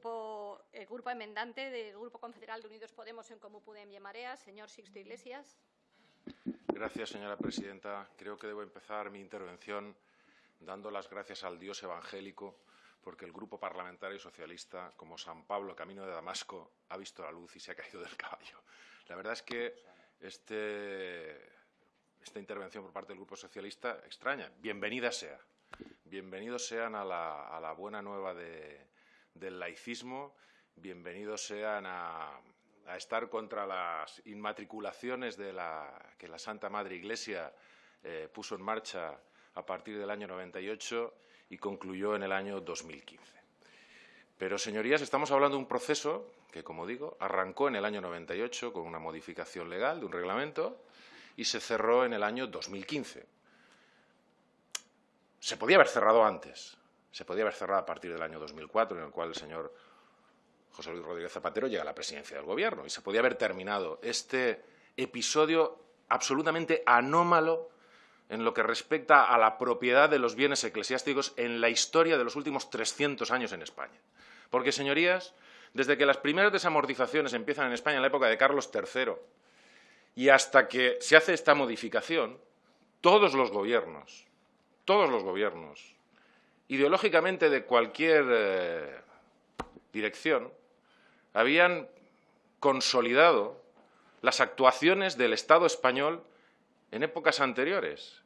grupo, el grupo enmendante del Grupo Confederal de Unidos Podemos en Comú Podem y Marea, señor Sixto Iglesias. Gracias, señora presidenta. Creo que debo empezar mi intervención dando las gracias al Dios evangélico porque el Grupo Parlamentario Socialista, como San Pablo, camino de Damasco, ha visto la luz y se ha caído del caballo. La verdad es que este, esta intervención por parte del Grupo Socialista extraña. Bienvenida sea. Bienvenidos sean a la, buena nueva del laicismo, bienvenidos sean a, estar contra las inmatriculaciones de la, que la Santa Madre Iglesia eh, puso en marcha a partir del año 98 y concluyó en el año 2015. Pero, señorías, estamos hablando de un proceso que, como digo, arrancó en el año 98 con una modificación legal de un reglamento y se cerró en el año 2015. Se podía haber cerrado antes, se podía haber cerrado a partir del año 2004, en el cual el señor José Luis Rodríguez Zapatero llega a la presidencia del Gobierno, y se podía haber terminado este episodio absolutamente anómalo en lo que respecta a la propiedad de los bienes eclesiásticos en la historia de los últimos 300 años en España. Porque, señorías, desde que las primeras desamortizaciones empiezan en España en la época de Carlos III y hasta que se hace esta modificación, todos los gobiernos, todos los gobiernos, ideológicamente de cualquier eh, dirección, habían consolidado las actuaciones del Estado español en épocas anteriores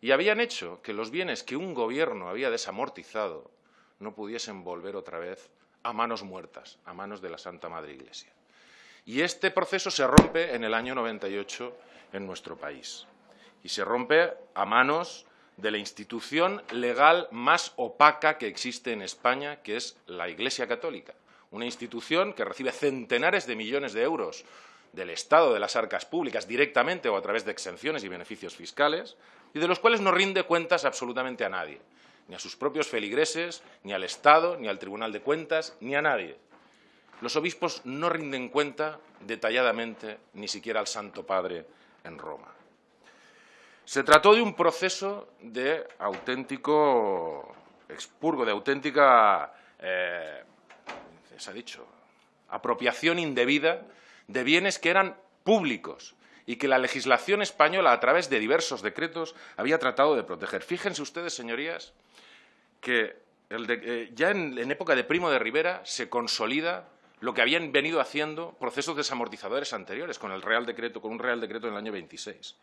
y habían hecho que los bienes que un gobierno había desamortizado no pudiesen volver otra vez a manos muertas, a manos de la Santa Madre Iglesia. Y este proceso se rompe en el año 98 en nuestro país. Y se rompe a manos de la institución legal más opaca que existe en España, que es la Iglesia Católica. Una institución que recibe centenares de millones de euros del Estado de las arcas públicas directamente o a través de exenciones y beneficios fiscales, y de los cuales no rinde cuentas absolutamente a nadie, ni a sus propios feligreses, ni al Estado, ni al Tribunal de Cuentas, ni a nadie. Los obispos no rinden cuenta detalladamente ni siquiera al Santo Padre en Roma. Se trató de un proceso de auténtico expurgo, de auténtica, eh, se ha dicho, apropiación indebida de bienes que eran públicos y que la legislación española, a través de diversos decretos, había tratado de proteger. Fíjense ustedes, señorías, que eh, ya en, en, época de Primo de Rivera se consolida lo que habían venido haciendo procesos desamortizadores anteriores con el Real Decreto, con un Real Decreto en el año 26.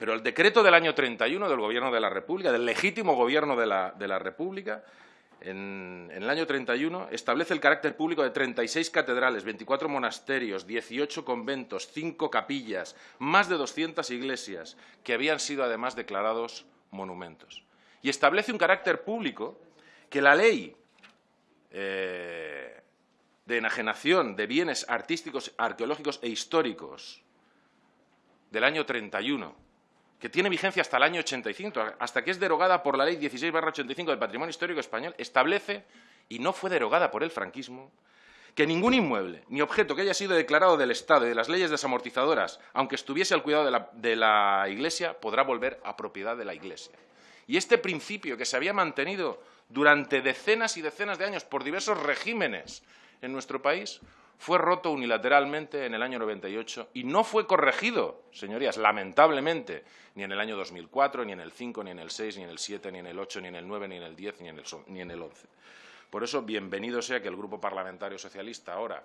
Pero el decreto del año 31 del Gobierno de la República, del legítimo Gobierno de la, República, en, el año 31, establece el carácter público de 36 catedrales, 24 monasterios, 18 conventos, 5 capillas, más de 200 iglesias, que habían sido además declarados monumentos. Y establece un carácter público que la ley eh, de enajenación de bienes artísticos, arqueológicos e históricos del año 31 que tiene vigencia hasta el año 85, hasta que es derogada por la Ley 16-85 del Patrimonio Histórico Español, establece, y no fue derogada por el franquismo, que ningún inmueble ni objeto que haya sido declarado del Estado y de las leyes desamortizadoras, aunque estuviese al cuidado de la, de la Iglesia, podrá volver a propiedad de la Iglesia. Y este principio que se había mantenido durante decenas y decenas de años por diversos regímenes en nuestro país, fue roto unilateralmente en el año 98 y no fue corregido, señorías, lamentablemente, ni en el año 2004, ni en el 5, ni en el 6, ni en el 7, ni en el 8, ni en el 9, ni en el 10, ni en el, ni en el 11. Por eso, bienvenido sea que el Grupo Parlamentario Socialista ahora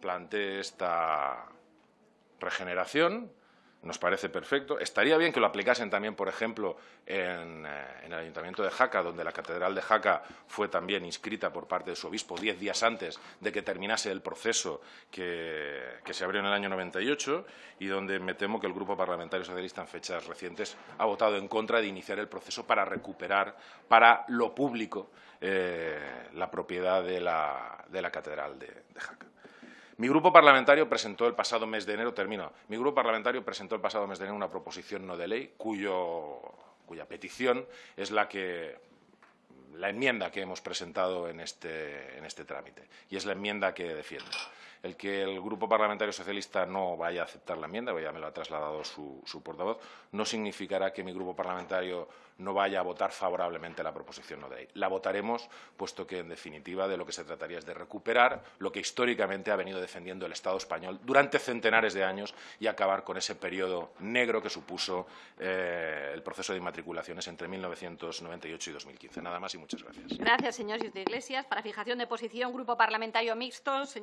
plantee esta regeneración, nos parece perfecto. Estaría bien que lo aplicasen también, por ejemplo, en, eh, el Ayuntamiento de Jaca, donde la Catedral de Jaca fue también inscrita por parte de su obispo diez días antes de que terminase el proceso que, se abrió en el año 98 y donde me temo que el Grupo Parlamentario Socialista en fechas recientes ha votado en contra de iniciar el proceso para recuperar para lo público eh, la propiedad de la, de la Catedral de Jaca. Mi grupo parlamentario presentó el pasado mes de enero, termino, mi grupo parlamentario presentó el pasado mes de enero una proposición no de ley cuya petición es la que la enmienda que hemos presentado en este, en este trámite y es la enmienda que defiendo. El que el Grupo Parlamentario Socialista no vaya a aceptar la enmienda, ya me lo ha trasladado su, su portavoz, no significará que mi Grupo Parlamentario no vaya a votar favorablemente la proposición no de ley. La votaremos, puesto que, en definitiva, de lo que se trataría es de recuperar lo que históricamente ha venido defendiendo el Estado español durante centenares de años y acabar con ese periodo negro que supuso eh, el proceso de inmatriculaciones entre 1998 y 2015. Nada más y muchas gracias. Gracias, señor de Iglesias. Para fijación de posición, Grupo Parlamentario Mixto, señora